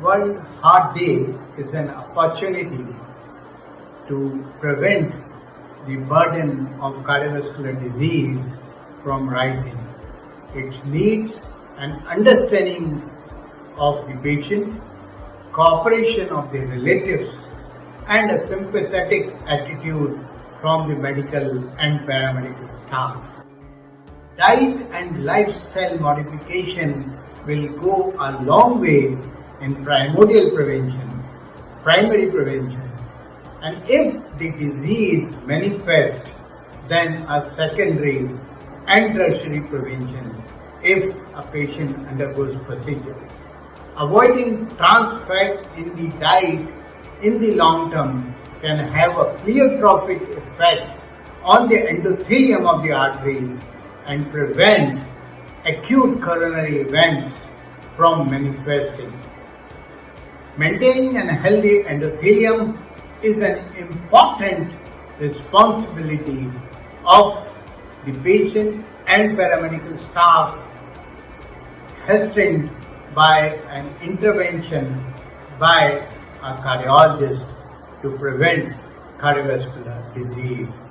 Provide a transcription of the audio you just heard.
World Heart Day is an opportunity to prevent the burden of cardiovascular disease from rising. It needs an understanding of the patient, cooperation of the relatives, and a sympathetic attitude from the medical and paramedical staff. Diet and lifestyle modification will go a long way in primordial prevention, primary prevention. And if the disease manifests, then a secondary and tertiary prevention if a patient undergoes procedure. Avoiding trans fat in the diet in the long term can have a pleiotropic effect on the endothelium of the arteries and prevent acute coronary events from manifesting. Maintaining a healthy endothelium is an important responsibility of the patient and paramedical staff hastened by an intervention by a cardiologist to prevent cardiovascular disease.